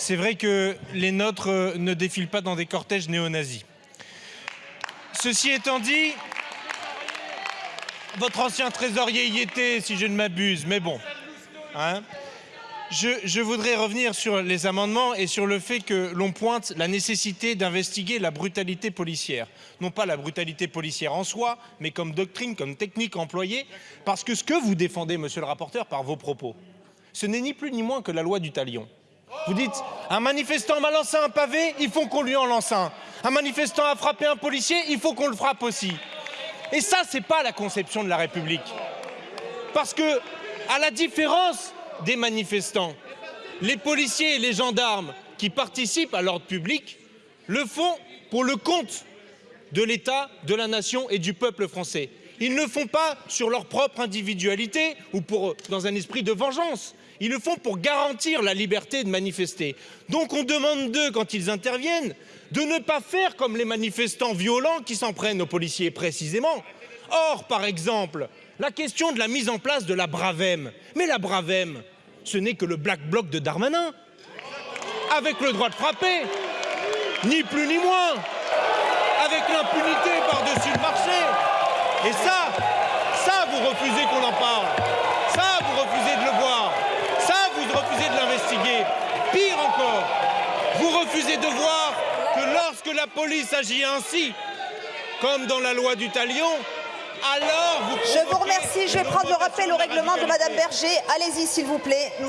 c'est vrai que les nôtres euh, ne défilent pas dans des cortèges néo-nazis. Ceci étant dit, votre ancien trésorier y était, si je ne m'abuse, mais bon. Hein je, je, voudrais revenir sur les amendements et sur le fait que l'on pointe la nécessité d'investiguer la brutalité policière. Non pas la brutalité policière en soi, mais comme doctrine, comme technique employée, parce que ce que vous défendez, monsieur le rapporteur, par vos propos, ce n'est ni plus ni moins que la loi du talion. Vous dites, un manifestant m'a lancé un pavé, il faut qu'on lui en lance un. Un manifestant a frappé un policier, il faut qu'on le frappe aussi. Et ça, c'est pas la conception de la République. Parce que, à la différence des manifestants, les policiers et les gendarmes qui participent à l'ordre public le font pour le compte de l'État, de la nation et du peuple français. Ils ne le font pas sur leur propre individualité ou dans un esprit de vengeance. Ils le font pour garantir la liberté de manifester. Donc on demande d'eux, quand ils interviennent, de ne pas faire comme les manifestants violents qui s'en prennent aux policiers précisément. Or, par exemple, la question de la mise en place de la Bravem. Mais la Bravem, ce n'est que le Black Bloc de Darmanin, avec le droit de frapper, ni plus ni moins, avec l'impunité. Et ça, ça, vous refusez qu'on en parle. Ça, vous refusez de le voir. Ça, vous refusez de l'investiguer. Pire encore, vous refusez de voir que lorsque la police agit ainsi, comme dans la loi du talion, alors vous Je vous remercie. Je vais prendre le rappel au règlement de Madame Berger. Allez-y, s'il vous plaît. Nous